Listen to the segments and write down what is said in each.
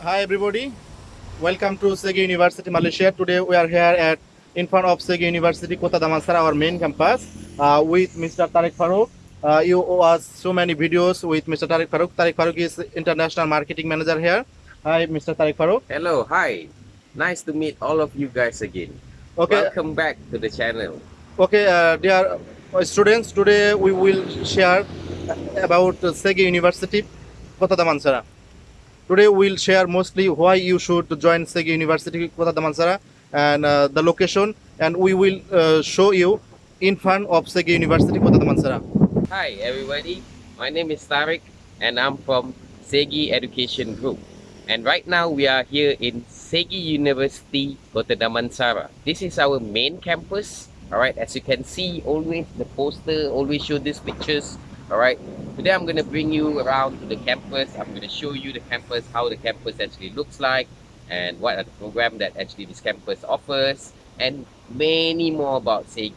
Hi everybody, welcome to Segi University Malaysia. Today we are here at in front of Segi University Kota Damansara, our main campus, uh, with Mr. Tariq Farouk. Uh, you owe us so many videos with Mr. Tariq Farouk. Tariq Farouk is international marketing manager here. Hi, Mr. Tariq Farouk. Hello, hi. Nice to meet all of you guys again. Okay, Welcome back to the channel. okay, uh, dear uh, students. Today we will share about uh, Segi University Kota Damansara. Today we'll share mostly why you should join Segi University Kota Damansara and uh, the location, and we will uh, show you in front of Segi University Kota Damansara. Hi everybody, my name is Tariq and I'm from Segi Education Group. And right now we are here in Segi University Kota Damansara. This is our main campus. Alright, as you can see, always the poster always show these pictures. Alright, today I'm gonna bring you around to the campus. I'm gonna show you the campus, how the campus actually looks like, and what are the program that actually this campus offers, and many more about Segi.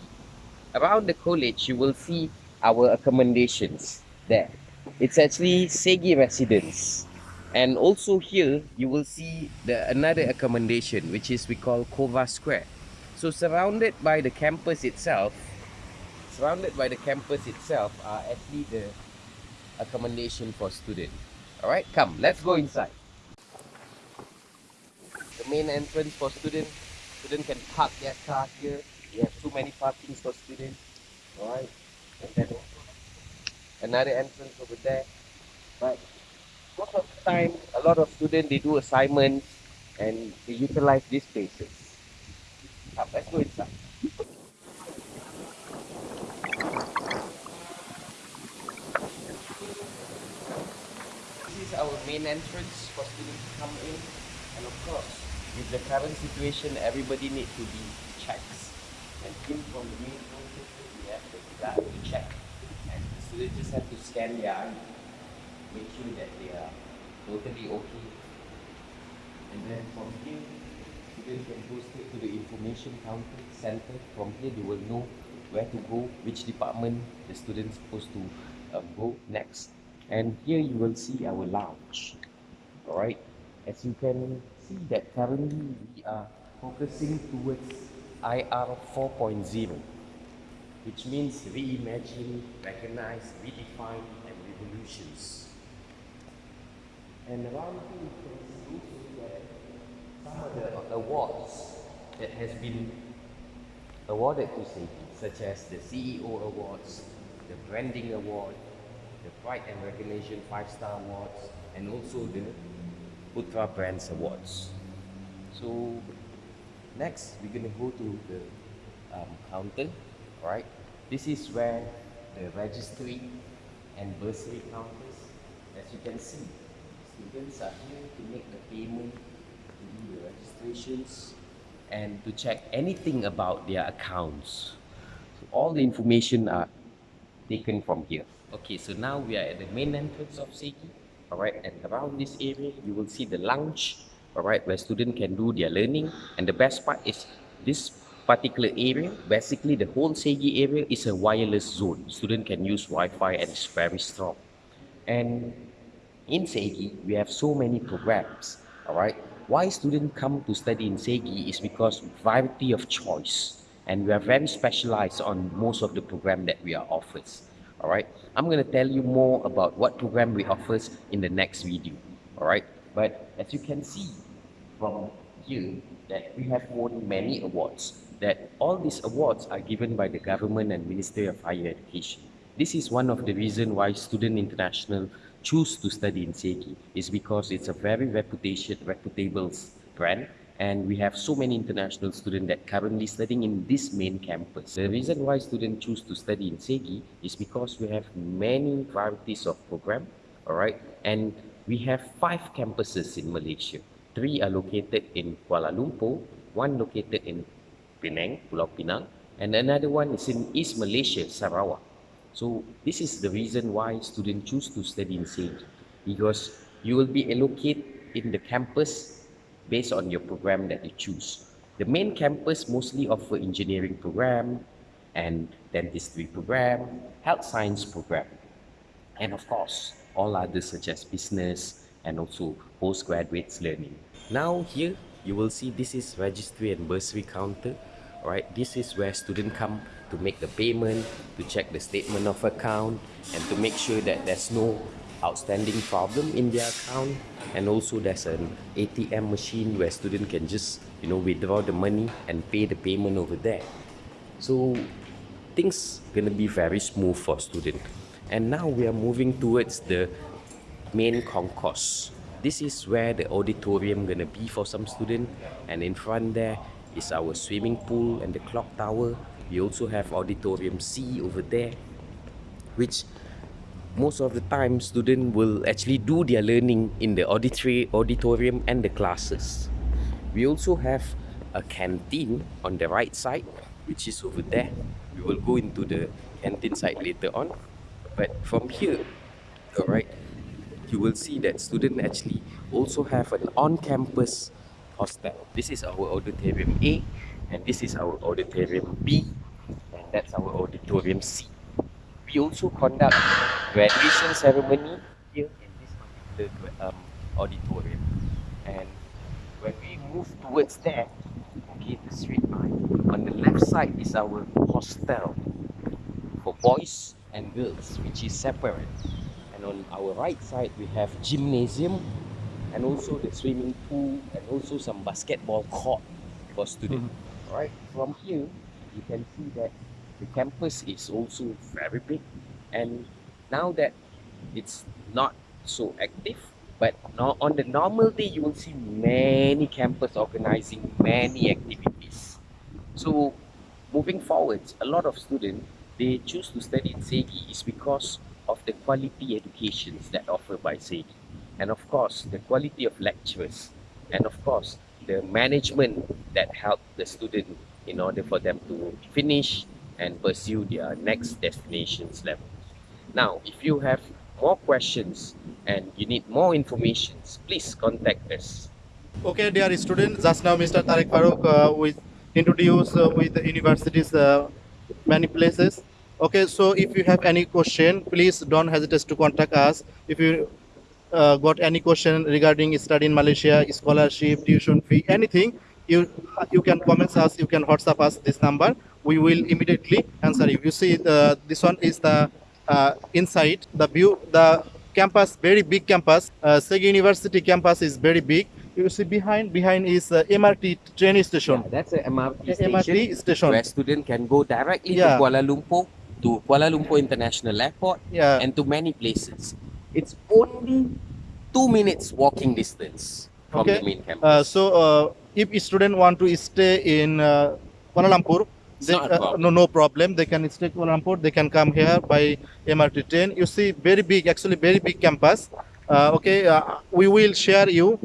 Around the college, you will see our accommodations there. It's actually Segi residence. And also here, you will see the another accommodation, which is we call Cova Square. So surrounded by the campus itself, surrounded by the campus itself are actually the accommodation for students. Alright, come, let's go inside. The main entrance for students, students can park their car here. We have too many parkings for students. Alright, and then another entrance over there. But most of the time, a lot of students they do assignments and they utilize these spaces. Come, let's go inside. Is our main entrance for students to come in. And of course, with the current situation, everybody needs to be checked. And in from the main entrance, we have the guard to check. And the students just have to scan their ID, make sure that they are totally okay. And then from here, students can go straight to the information counter center. From here, they will know where to go, which department the students supposed to um, go next. And here you will see our lounge. Alright, as you can see that currently we are focusing towards IR 4.0, which means reimagine, recognize, redefine, and revolutions. And around here you can see also that some of the awards that has been awarded to Segi, such as the CEO Awards, the Branding Award, the Pride and Recognition 5-Star Awards, and also the Putra Brands Awards. So next, we're gonna go to the um, counter, right? This is where the registry and bursary counters, as you can see, students are here to make the payment, to do the registrations, and to check anything about their accounts. So all the information are taken from here. Okay, so now we are at the main entrance of Segi. Alright, and around this area, you will see the lounge, alright, where students can do their learning. And the best part is this particular area, basically the whole Segi area is a wireless zone. Student can use Wi-Fi and it's very strong. And in Segi, we have so many programs, alright. Why students come to study in Segi is because variety of choice. And we are very specialized on most of the program that we are offers. Alright, I'm going to tell you more about what program we offers in the next video. Alright, but as you can see from here that we have won many awards. That all these awards are given by the government and Ministry of Higher Education. This is one of the reason why Student International choose to study in Segi is because it's a very reputation reputable brand and we have so many international students that currently studying in this main campus. The reason why students choose to study in Segi is because we have many varieties of program, alright, and we have five campuses in Malaysia. Three are located in Kuala Lumpur, one located in Penang, Pulau Pinang, and another one is in East Malaysia, Sarawak. So this is the reason why students choose to study in Segi because you will be allocated in the campus based on your program that you choose. The main campus mostly offer engineering program and dentistry program, health science program, and of course, all others such as business, and also postgraduates learning. Now here you will see this is registry and bursary counter. Alright, this is where students come to make the payment, to check the statement of account, and to make sure that there's no outstanding problem in their account. And also there's an ATM machine where student can just you know withdraw the money and pay the payment over there. So things gonna be very smooth for student. And now we are moving towards the main concourse. This is where the auditorium gonna be for some student and in front there is our swimming pool and the clock tower. We also have auditorium C over there which most of the time student will actually do their learning in the auditory auditorium and the classes. We also have a canteen on the right side which is over there. We will go into the canteen side later on. But from here, alright, you will see that students actually also have an on-campus hostel. This is our auditorium A and this is our auditorium B and that's our auditorium C. We also conduct graduation ceremony here in this particular um, auditorium. And when we move towards there, okay, the straight line, on the left side is our hostel for boys and girls, which is separate. And on our right side, we have gymnasium and also the swimming pool and also some basketball court for students. Right from here, you can see that the campus is also very big. And now that it's not so active, but on the normal day, you will see many campus organizing many activities. So moving forward, a lot of students they choose to study in SEGI is because of the quality educations that offered by SEGI. And of course, the quality of lecturers. And of course, the management that help the student in order for them to finish and pursue their next destinations level. Now, if you have more questions and you need more information, please contact us. Okay, dear students, just now Mr. Tariq Farouk uh, with introduce uh, with the universities uh, many places. Okay, so if you have any question, please don't hesitate to contact us. If you uh, got any question regarding study in Malaysia, scholarship, tuition fee, anything, you you can comment us, you can WhatsApp us this number. We will immediately answer you. You see, the, this one is the uh, inside the view, the campus, very big campus. Uh, Segi University campus is very big. You see behind, behind is uh, MRT train station. Yeah, that's a MRT station. MRT station. where student can go directly Yeah. to Kuala Lumpur, to Kuala Lumpur International Airport, Yeah. and to many places. It's only two minutes walking distance from Okay. the main campus. Uh, so uh, if a student want to stay in uh, Kuala Lumpur, It's they, not a uh, no no problem. They can stay Kuala Lumpur. They can come here by MRT train. You see, very big, actually very big campus. Uh, okay, uh, we will share you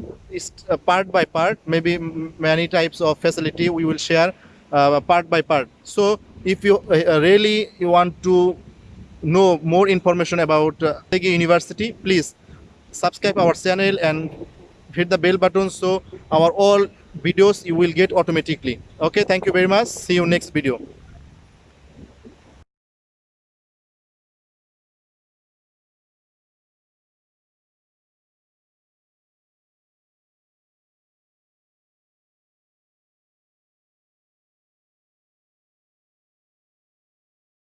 uh, part by part. Maybe m- many types of facility we will share uh, part by part. So if you uh, really you want to know more information about uh, Segi University, please subscribe our channel and hit the bell button so our all videos you will get automatically. Okay thank you very much. See you next video